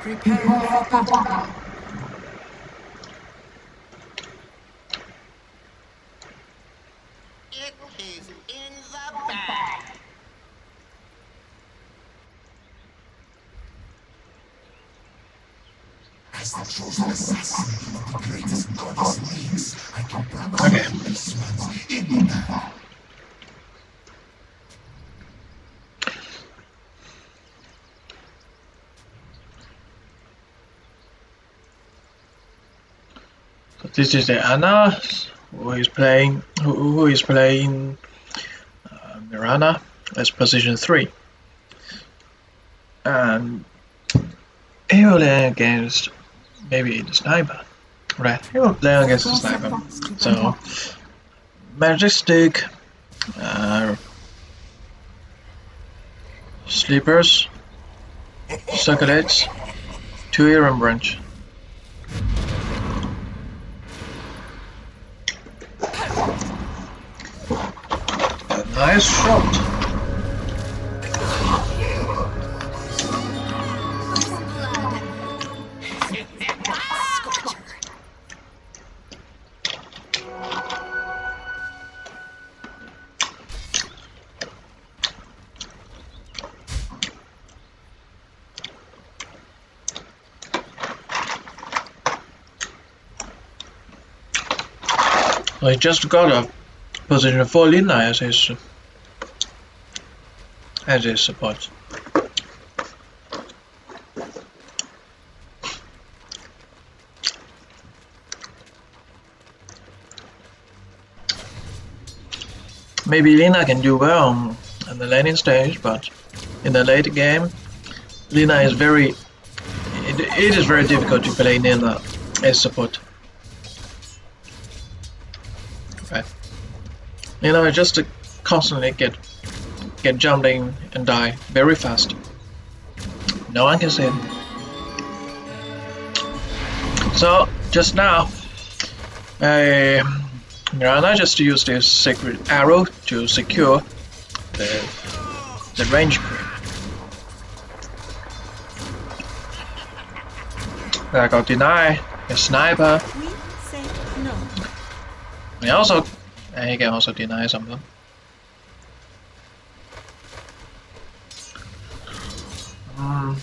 Prepare for battle. It is in the bag. Chosen assassin the greatest goddess reigns, I can promise Okay. this one's in. So this is the Anna who is playing who, who is playing uh, Mirana as position three. And he will play against maybe the sniper. Right, he will play against the sniper. So Majestic uh, Sleepers Circulates two Iron Branch. Nice shot. I just got a position for Lina as his as his support. Maybe Lina can do well on, the laning stage, but in the late game, Lina is very. It, it is very difficult to play Lina as support. You know, just to constantly get get jumping and die very fast. No one can see it. So just now, um, I Mirana just used this sacred arrow to secure the the range creep. I got deny a sniper. We say no. He also uh, he can also deny something. Mm.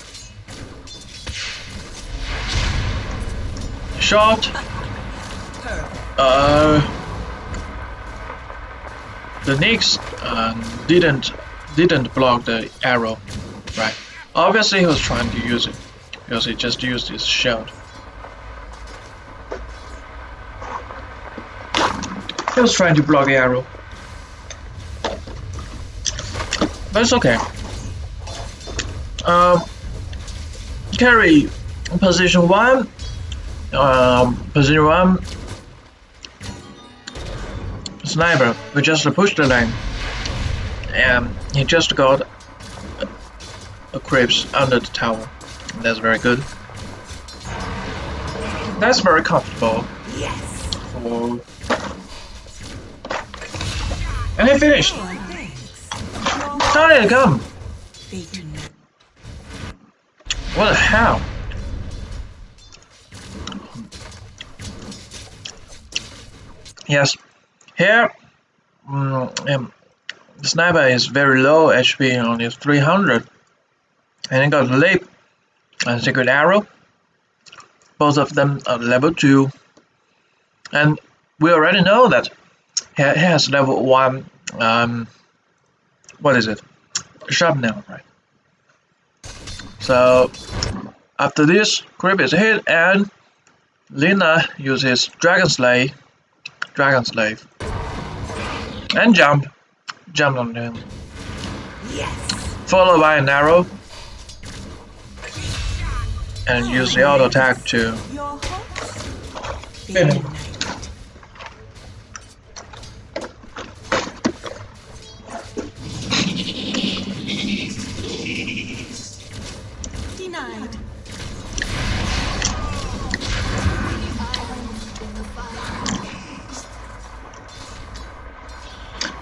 Shot. Uh, the Nyx uh, didn't didn't block the arrow, right? Obviously, he was trying to use it because he just used his shield. Was trying to block the arrow. But it's okay. Um, carry position one. Um, position one. Sniper. We just pushed the lane. And he just got a, a creeps under the tower. That's very good. That's very comfortable Yes. for and he finished! Did come? What the hell? Yes, here mm, um, the sniper is very low HP, only 300, and he got leap and sacred arrow. Both of them are level 2, and we already know that he has level 1. Um, what is it? Shrapnel, right? So after this, creep is hit and Lina uses Dragon Slave, Dragon Slave, and jump, jump on him, Yes. followed by an arrow, and use the auto attack to Your hopes. They Finish.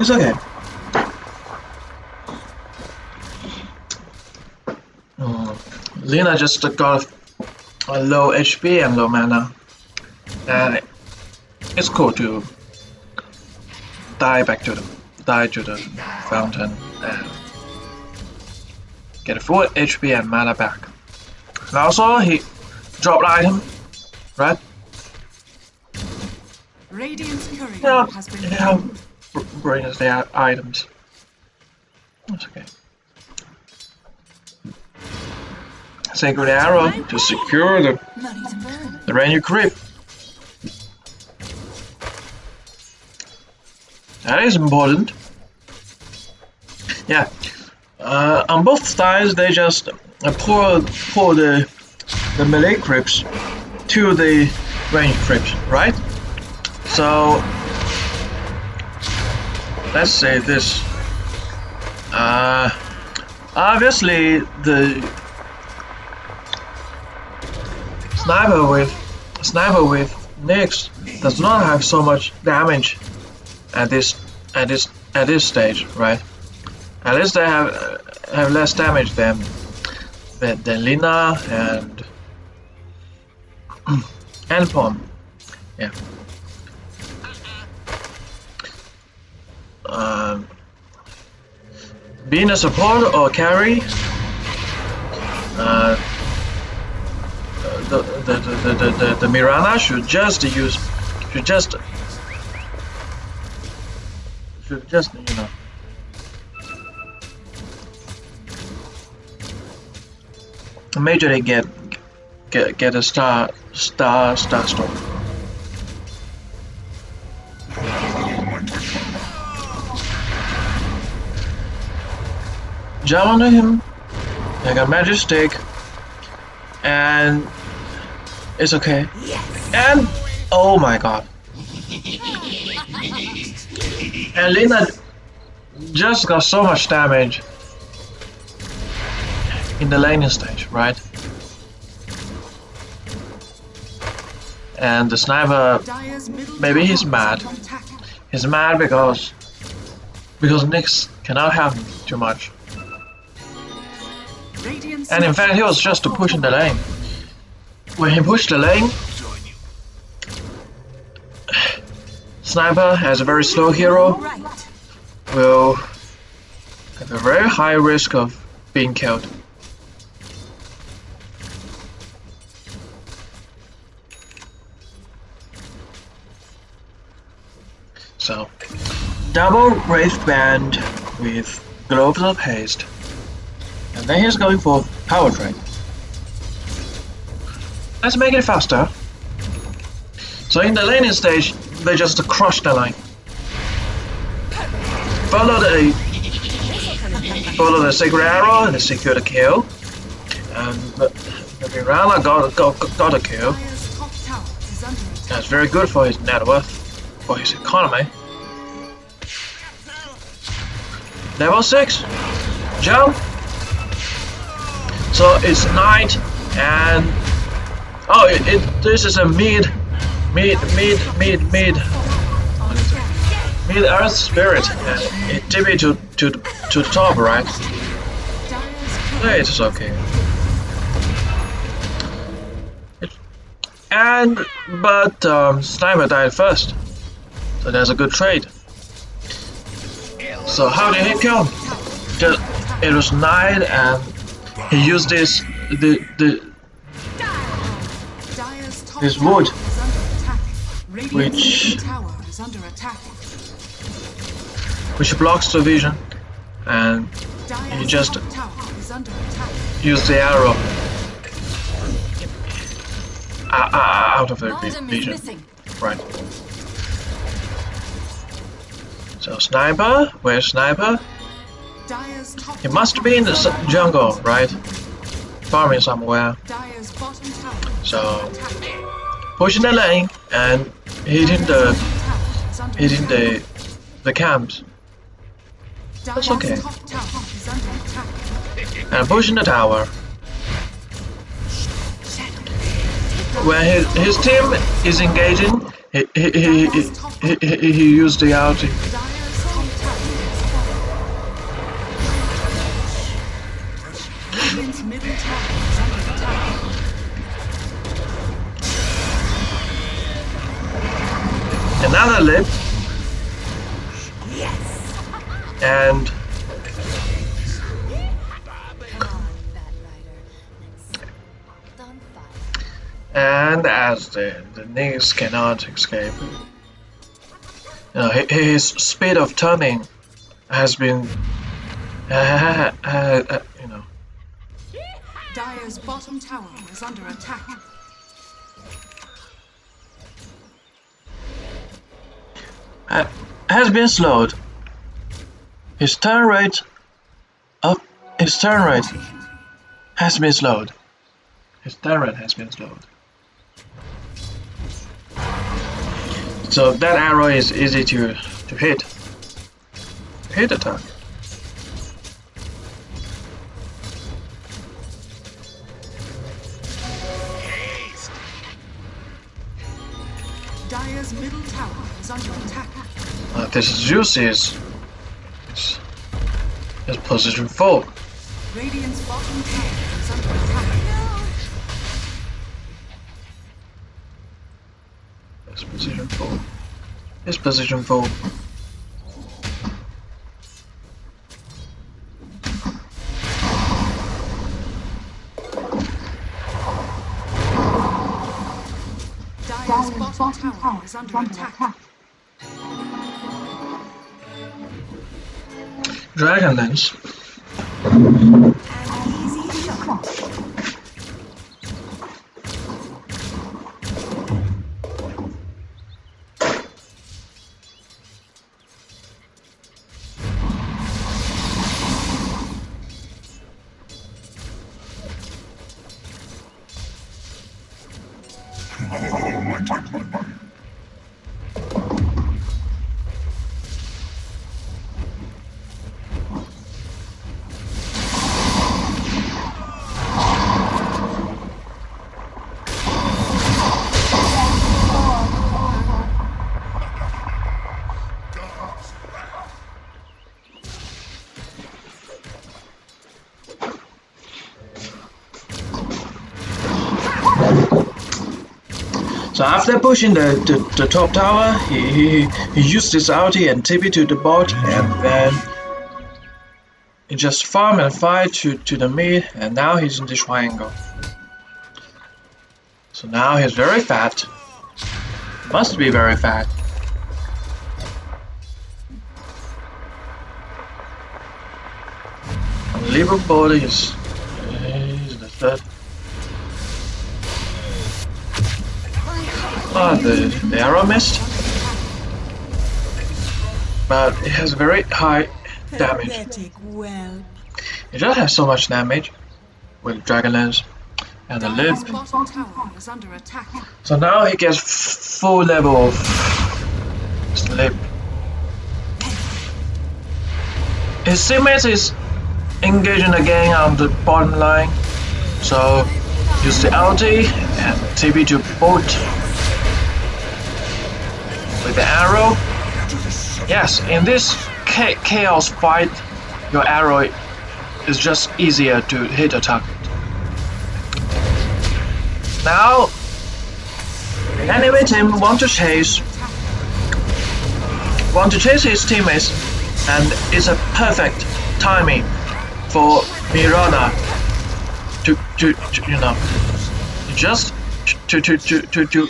It's okay. Mm, Lina just got a low HP and low mana. And it's cool to die back to the die to the fountain and get a full HP and mana back. And also he dropped item, right? Radiant's courier Yeah, has been yeah, br- brings the items. That's okay. Sacred arrow to secure the the rainy creep. That is important. Yeah. Uh, on both sides, they just uh, pour pour the the melee creeps to the range creeps, right? So let's say this. Uh, obviously, the sniper with sniper with Nyx does not have so much damage at this at this at this stage, right? At least they have have less damage than than, than Lina and and Pom. Yeah. Um, being a support or carry, uh, the, the, the, the, the, the, Mirana should just use, should just, should just, you know, majorly get, get, get a star, star, star storm. Jump onto him, like a magic stick, and it's okay. And oh my god. And Lina just got so much damage in the laning stage, right? And the sniper, Maybe he's mad. he's mad because because Nyx cannot him too much. And in fact, he was just pushing the lane. When he pushed the lane, Sniper, as a very slow hero, will have a very high risk of being killed. So, double Wraith Band with Gloves of Haste. And then he's going for Power Drain. Let's make it faster. So in the laning stage, they just crush the line. Follow the follow the sacred arrow and secure the kill. And the, the got, got, got a kill. That's very good for his net worth, for his economy. Level 6. Jump. So it's night and oh it, it this is a mid mid mid mid mid mid earth spirit and it TP to to to the top right? Yeah, it's okay. It- And but um, Sniper died first, so there's a good trade. So how did he kill? Just it was night and he used this the the This wood, is under attack. Radiant's which- middle tower is under attack. which blocks the vision and Dire's just- top tower is under attack. use the arrow uh, uh, out of the vi- Item is vision. Right. So sniper, where's sniper? He must be in the is s- under jungle, right? Farming somewhere. Dire's bottom tower is So- Pushing the lane and hitting the Dire's middle tower is under hitting the the camps Dire's okay. top tower is under attack. and pushing the tower. When his, his team is engaging, he he he, he, he, he, he used the ulti. Another lip. And and as the, the knees cannot escape, you know, his speed of turning has been, uh, uh, uh, you know, Dire's bottom tower is under attack. Has been slowed. His turn rate of his turn rate has been slowed. His turn rate has been slowed. So that arrow is easy to to hit. Hit target. Dire's middle tower is under attack. This Zeus is is position four. Radiant's bottom tower is under attack. It's position four. It's position four. Dire's bottom tower is under attack. Dragonlance. So after pushing the, the, the top tower, he, he, he used his ulti and TP to the bot, and then he just farm and fight to, to the mid, and now he's in the triangle. So now he's very fat. Must be very fat. Unbelievable is, is the third. Ah, the, the arrow missed. But it has very high damage. It just has so much damage with dragon Dragonlance and the lip. Dire's bottom tower is under attack. So now he gets full level of slip. His teammate is engaging again on the bottom line. So use the ulti and TP to boot with the arrow. Yes, in this cha- chaos fight, your arrow is just easier to hit a target. Now, enemy team want to chase, want to chase his teammates, and it's a perfect timing for Mirana to, to, to you know, just to to to to to,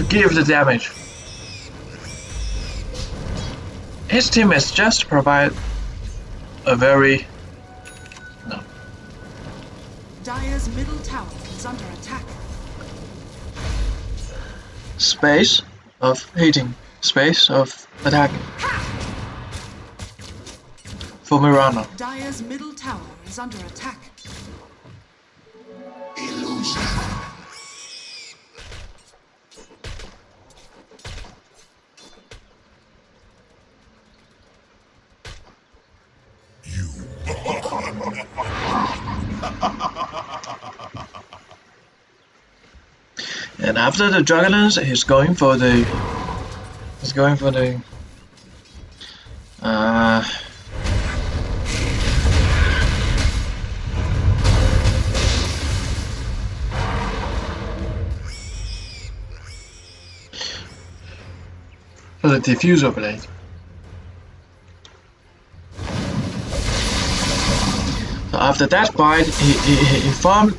to give the damage. His teammates just provide a very no Dire's middle tower is under attack. space of hitting, space of attack for Mirana. Dire's middle tower is under attack. Illusion. After the Dragonlance, he's going for the. He's going for the. Uh, Diffusal Blade. So after that fight, he, he, he farmed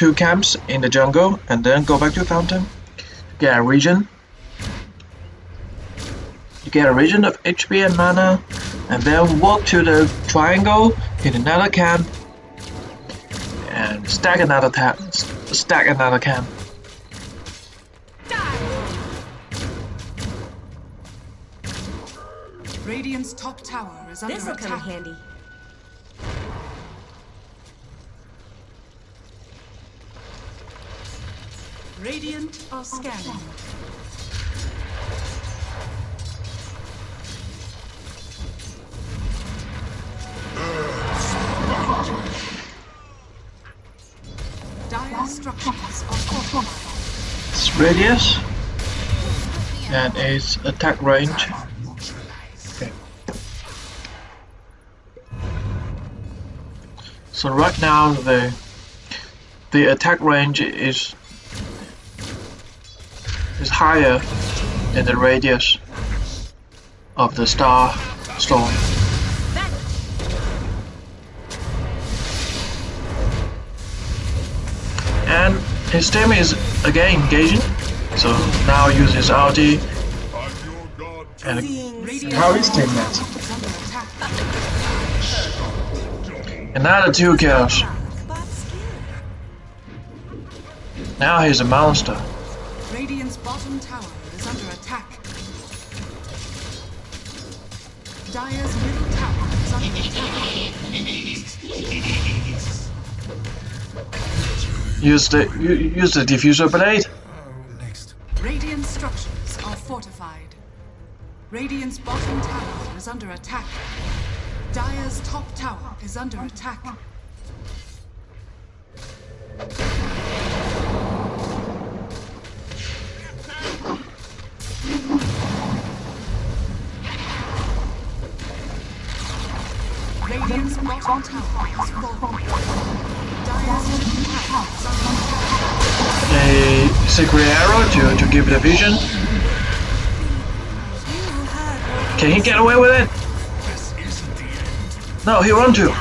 two camps in the jungle and then go back to fountain. Get a region. You get a region of HP and mana, and then walk to the triangle, hit another camp, and stack another tap, stack another camp. Radiant's top tower is under This'll come in attack. handy. Radiant are scanning. Are. It's radius and its attack range. Okay. So right now the the attack range is is higher than the radius of the star storm. And his team is again engaging, so now uses your god. and How is Team Net? is under attack. another two kills. Now he's a monster. Radiant's bottom tower is under attack. Dire's middle tower is under attack. Use the use the Diffusal Blade. Next. Radiant structures are fortified. Radiant's bottom tower is under attack. Dire's top tower is under attack. A sacred arrow to, to give the vision. Can he get away with it? No, he want to.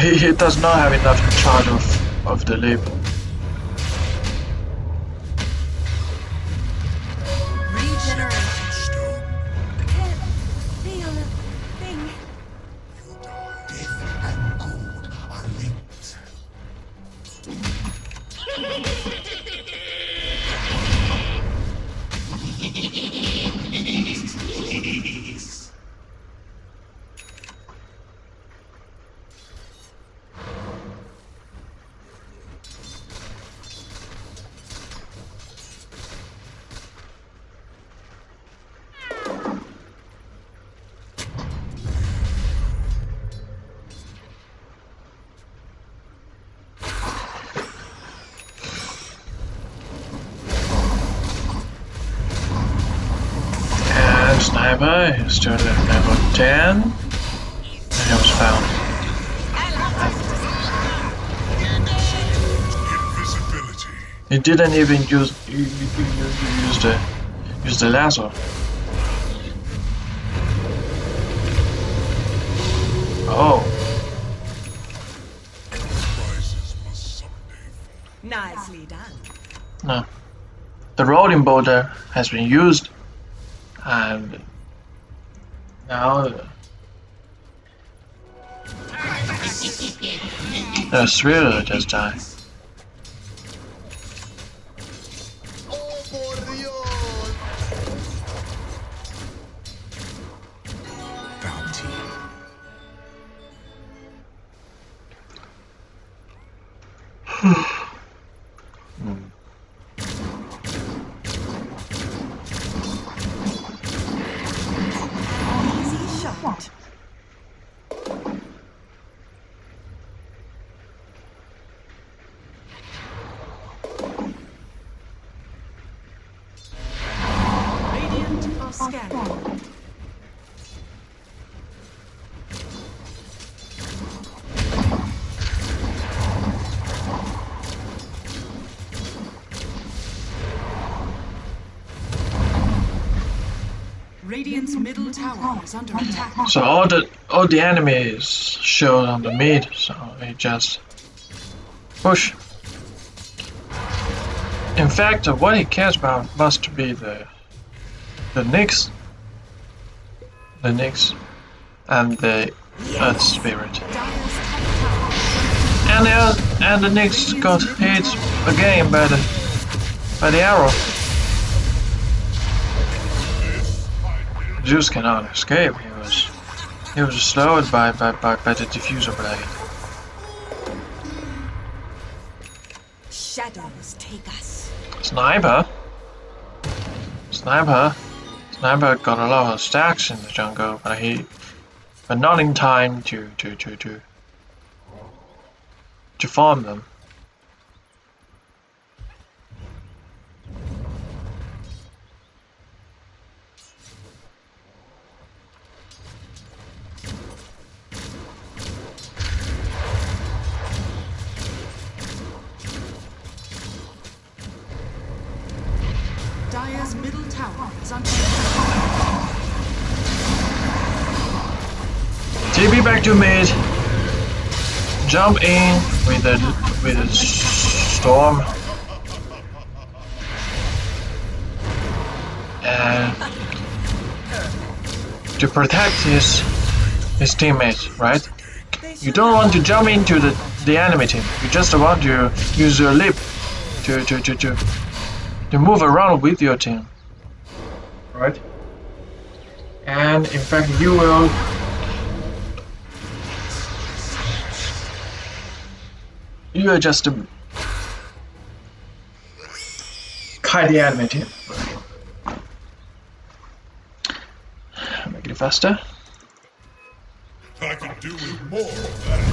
He, he does not have enough charge of, of the leap. And sniper is still at level 10. And he was found. Invisibility. He didn't even use use the use the lasso. Oh, Prizes must. Nicely done. no. The rolling boulder has been used thriller just died. Bounty. Easy shot. Radiant are scanning. Middle tower is under attack. So all the all the enemies showed on the mid, so they just push. In fact, what he cares about must be the the Nyx, the Nyx, and the Earth Spirit. And the and the Nyx got hit again by the by the arrow. Zeus cannot escape. He was he was slowed by by by, by the Diffusal Blade. Shadows take us. Sniper. Sniper. Sniper got a lot of stacks in the jungle, but he but not in time to to to to to farm them. TP back to mid. Jump in with a with a storm. And to protect his his teammates, right? You don't want to jump into the, the enemy team. You just want to use your lip to to, to, to to move around with your team. Right? And in fact you will you are just um, kite the enemy team. Make it faster.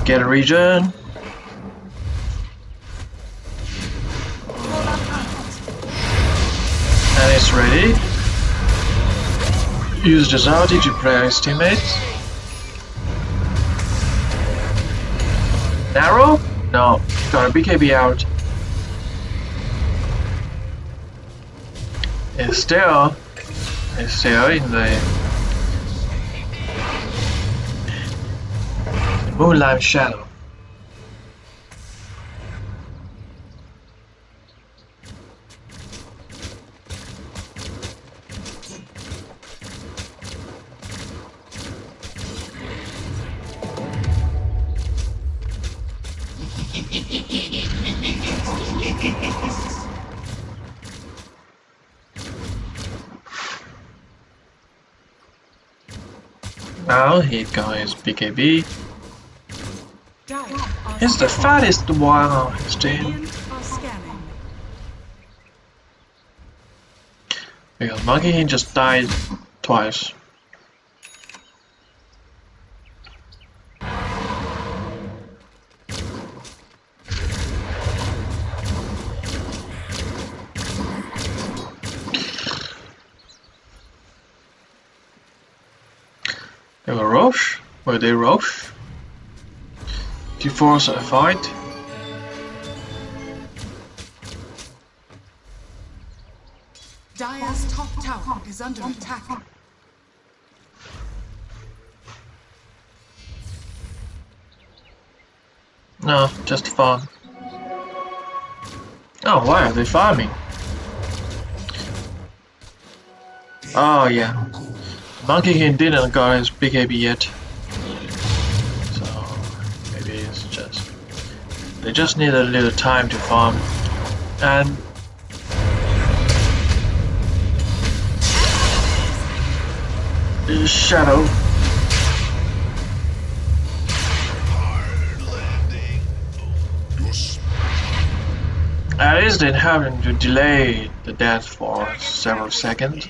Get a region. And it's ready. Use the Zaldi to play his teammates. Narrow? No, got a BKB out. It's still, it's still in the Moonlight Shadow. Now he got his BKB. He's the fattest one on his team. Because Monkey he just died twice. Were they Roche? To force a fight? Dire's top tower is under attack. No, just farm. Oh, why are they farming? Oh yeah, Monkey King didn't got his big BKB yet, they just need a little time to farm, and Shadow. At least it happened to delay the death for several seconds.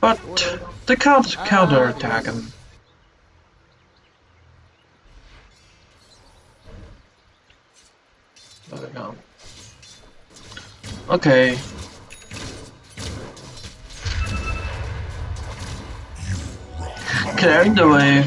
But the count counter attack him. Okay. Clearing the way.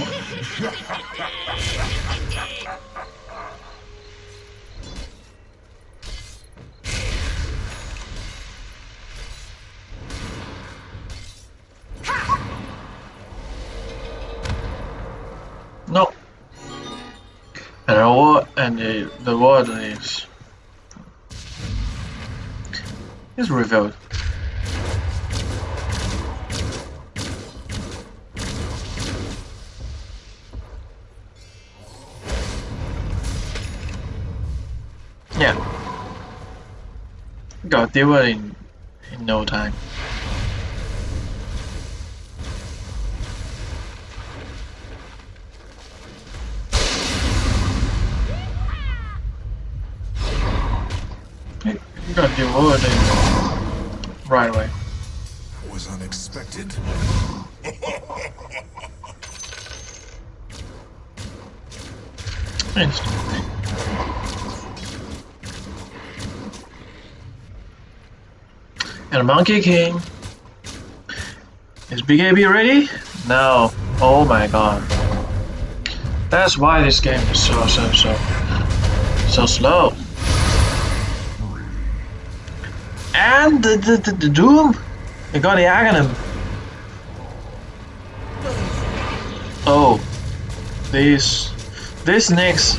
no. And the war and the, the water is is revealed. Yeah. Got with it in in no time. You got deal with it in right away. Was unexpected. And a Monkey King. Is Big BKB ready? No. Oh my god. That's why this game is so so so so slow. And the the, the, the Doom. They got the Aghanim. Oh. This this Nyx.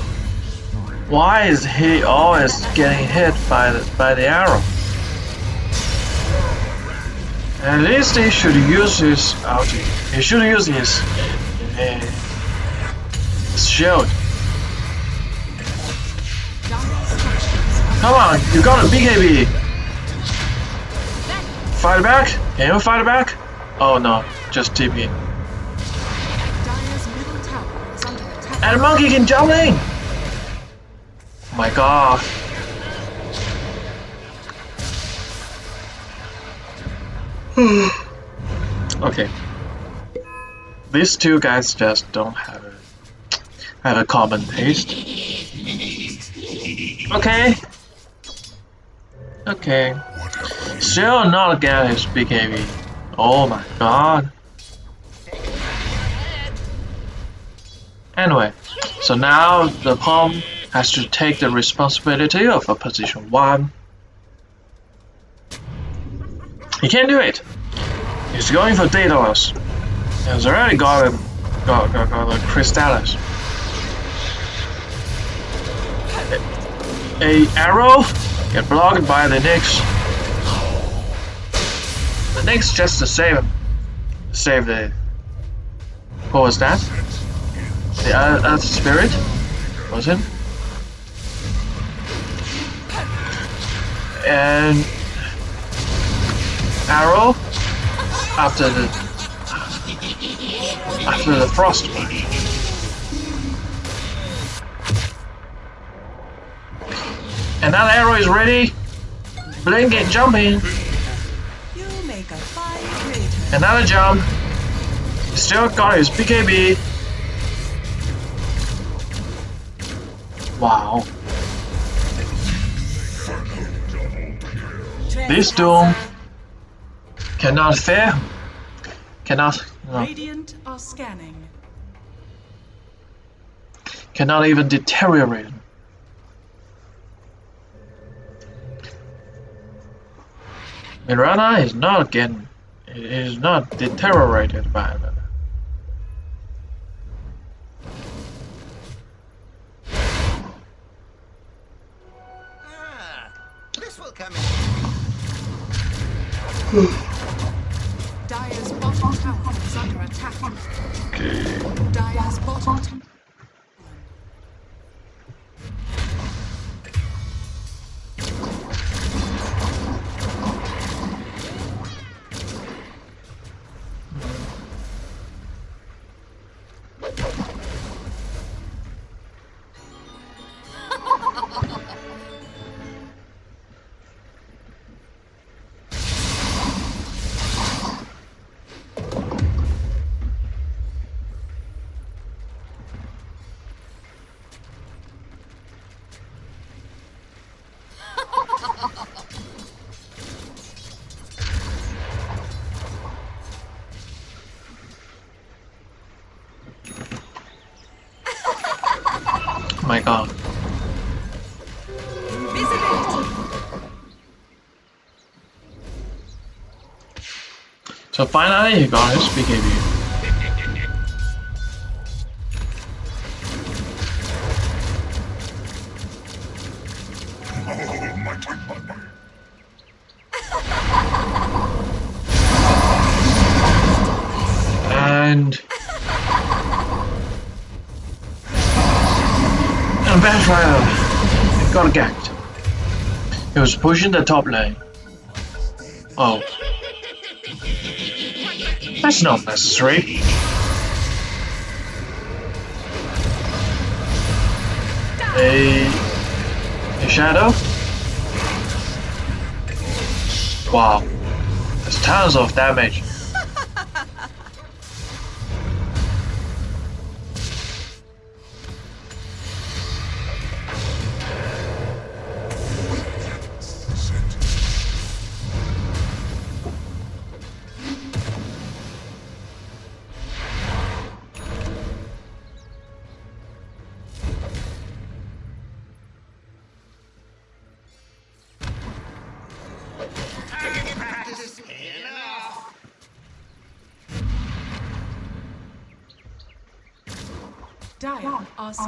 Why is he always getting hit by the by the arrow? At least he should use his ulti. He should use his, uh, his shield. Come on, you got a BKB. Fight back? Can you fight back? Oh no, just TP. Dire's middle tower is under attack. And a monkey can jump in. Oh my god. okay. These two guys just don't have a have a common taste. Okay. Okay. Still not get his BKB. Oh my god. Anyway, so now the Palm has to take the responsibility of a position 1. He can't do it. He's going for Daedalus. He's already got a, got, got, got a Crystalys. A arrow get blocked by the Nyx. The Nyx just to save him. Save the... What was that? The Earth Spirit? Was it? And arrow after the after the frost. And that arrow is ready. Blink and jump in. You make a fine traitor. Another jump. Still got his BKB. Wow. This Doom cannot fail. Cannot, no, Radiant are scanning. cannot even deteriorate. Mirana is not getting, is not deteriorated by them. Ah, this will come in. Dire's bottom tower is under attack. Dire's bottom finally he uh, got his BKB. and a and Batrider got ganked. He was pushing the top lane. That's not necessary. A, a shadow? Wow. That's tons of damage.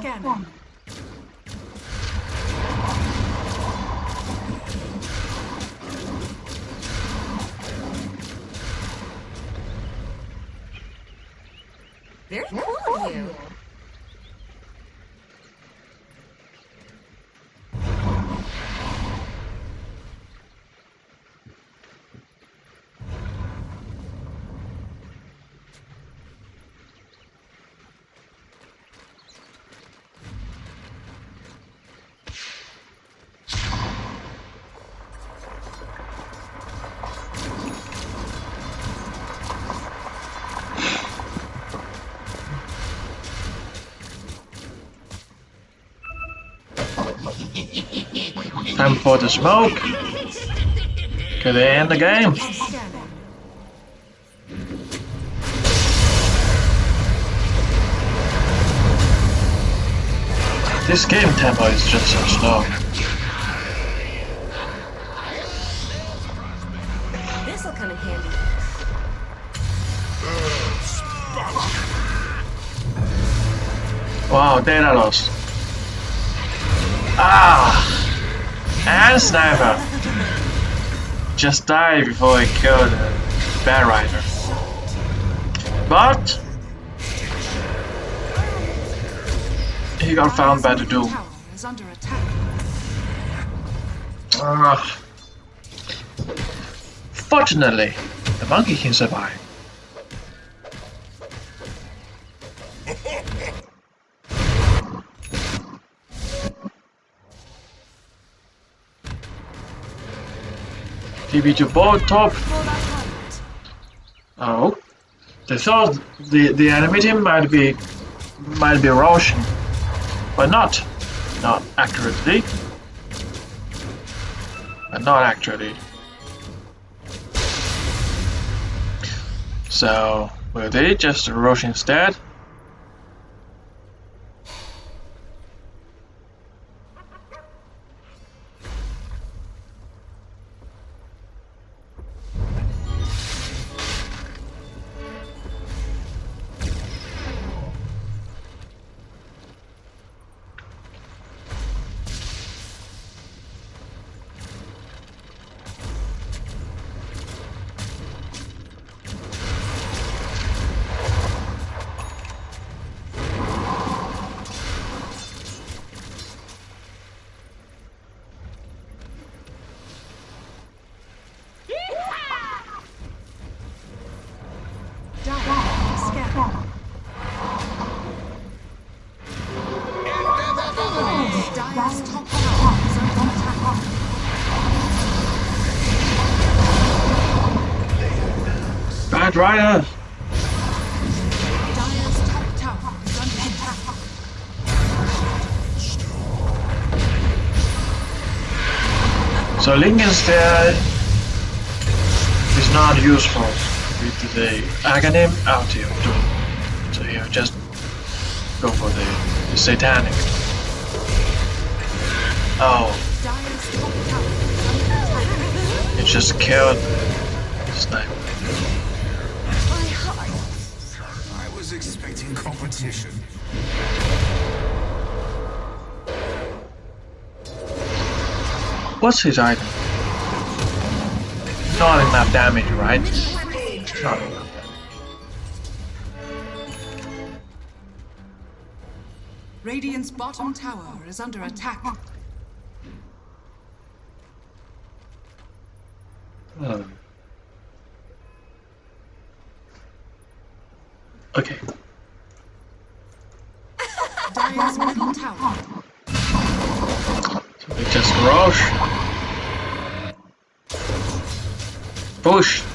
Dire Time for the smoke. Can they end the game? This game tempo is just so slow. This'll come in handy. Wow, data loss. And sniper! Just died before I killed the Batrider. But he got found by the Doom. Ah. Fortunately, the monkey can survive. TB to both top. Oh, they thought the the enemy team might be might be rushing, but not not accurately. But not actually. So will they just rush instead? Is attack. So Link instead is not useful with the Aghanim out here Doom. So you just go for the, the Satanic. Oh, is you just killed expecting competition. What's his item? It's Not enough damage, right? It's Not enough. Radiant's bottom tower is under attack. Hmm. Okay. So just rush. Push.